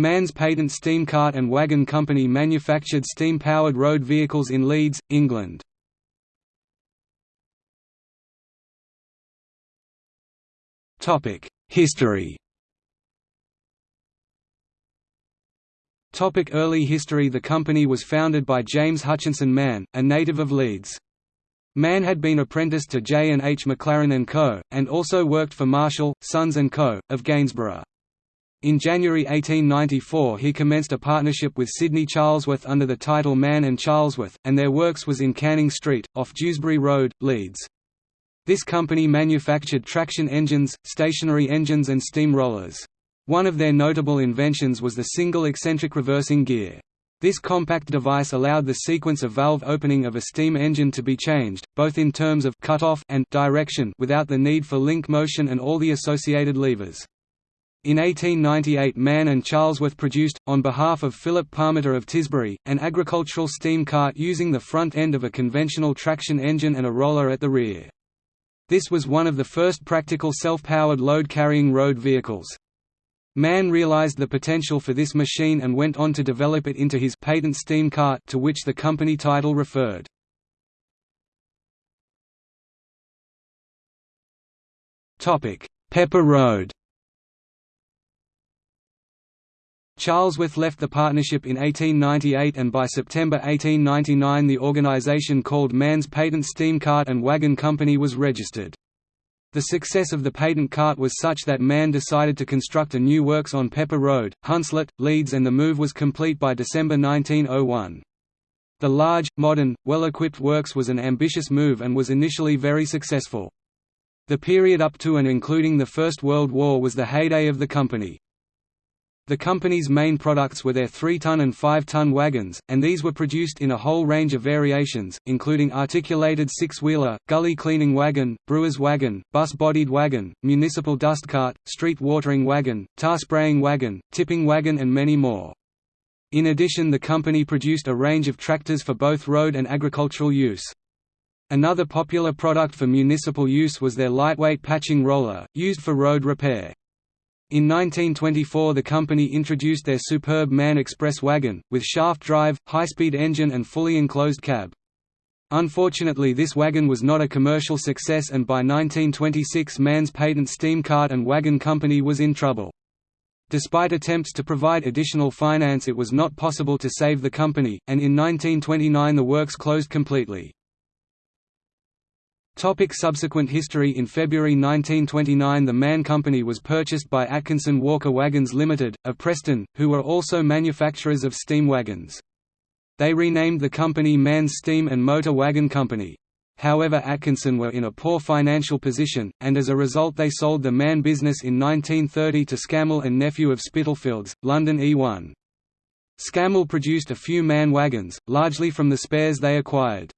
Mann's Patent Steam Cart and Wagon Company manufactured steam-powered road vehicles in Leeds, England. History Topic early history The company was founded by James Hutchinson Mann, a native of Leeds. Mann had been apprenticed to J. and H. McLaren & Co., and also worked for Marshall, Sons & Co., of Gainsborough. In January 1894 he commenced a partnership with Sidney Charlesworth under the title Mann and Charlesworth, and their works was in Canning Street, off Dewsbury Road, Leeds. This company manufactured traction engines, stationary engines and steam rollers. One of their notable inventions was the single eccentric reversing gear. This compact device allowed the sequence of valve opening of a steam engine to be changed, both in terms of cut-off and direction without the need for link motion and all the associated levers. In 1898 Mann and Charlesworth produced, on behalf of Philip Parmiter of Tisbury, an agricultural steam cart using the front end of a conventional traction engine and a roller at the rear. This was one of the first practical self-powered load-carrying road vehicles. Mann realized the potential for this machine and went on to develop it into his patent steam cart to which the company title referred. Pepper Road Charlesworth left the partnership in 1898 and by September 1899 the organization called Mann's Patent Steam Cart and Wagon Company was registered. The success of the patent cart was such that Mann decided to construct a new works on Pepper Road, Hunslet, Leeds and the move was complete by December 1901. The large, modern, well-equipped works was an ambitious move and was initially very successful. The period up to and including the First World War was the heyday of the company. The company's main products were their 3-ton and 5-ton wagons, and these were produced in a whole range of variations, including articulated six-wheeler, gully cleaning wagon, brewer's wagon, bus-bodied wagon, municipal dust cart, street watering wagon, tar spraying wagon, tipping wagon and many more. In addition the company produced a range of tractors for both road and agricultural use. Another popular product for municipal use was their lightweight patching roller, used for road repair. In 1924 the company introduced their superb Mann Express wagon, with shaft drive, high-speed engine and fully enclosed cab. Unfortunately this wagon was not a commercial success and by 1926 Mann's patent steam cart and wagon company was in trouble. Despite attempts to provide additional finance it was not possible to save the company, and in 1929 the works closed completely. Topic subsequent history In February 1929 the Mann Company was purchased by Atkinson Walker Wagons Limited, of Preston, who were also manufacturers of steam wagons. They renamed the company Mann's Steam and Motor Wagon Company. However Atkinson were in a poor financial position, and as a result they sold the Mann business in 1930 to Scammell and Nephew of Spitalfields, London E1. Scammell produced a few Mann wagons, largely from the spares they acquired.